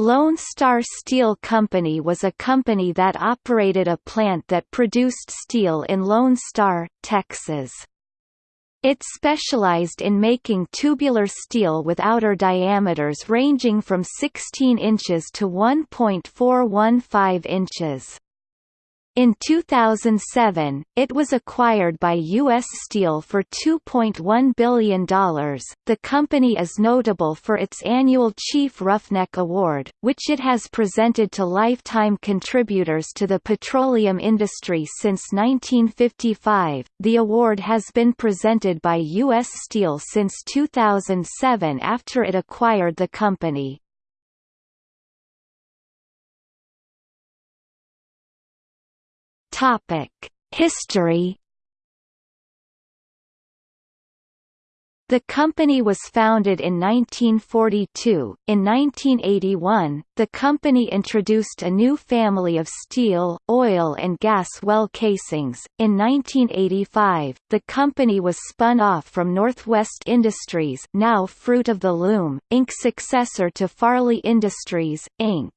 Lone Star Steel Company was a company that operated a plant that produced steel in Lone Star, Texas. It specialized in making tubular steel with outer diameters ranging from 16 inches to 1.415 inches. In 2007, it was acquired by U.S. Steel for $2.1 billion. The company is notable for its annual Chief Roughneck Award, which it has presented to lifetime contributors to the petroleum industry since 1955. The award has been presented by U.S. Steel since 2007 after it acquired the company. History. The company was founded in 1942. In 1981, the company introduced a new family of steel, oil and gas well casings. In 1985, the company was spun off from Northwest Industries, now Fruit of the Loom, Inc. successor to Farley Industries, Inc.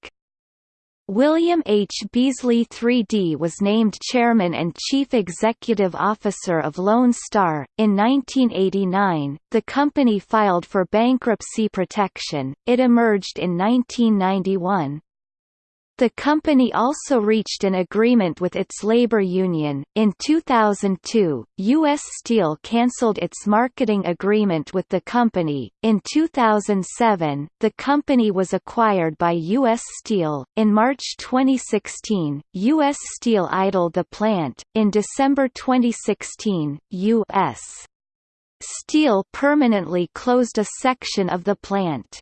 William H. Beasley 3D was named chairman and chief executive officer of Lone Star. In 1989, the company filed for bankruptcy protection. It emerged in 1991. The company also reached an agreement with its labor union. In 2002, U.S. Steel cancelled its marketing agreement with the company. In 2007, the company was acquired by U.S. Steel. In March 2016, U.S. Steel idled the plant. In December 2016, U.S. Steel permanently closed a section of the plant.